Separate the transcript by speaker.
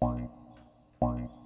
Speaker 1: Wine, wine.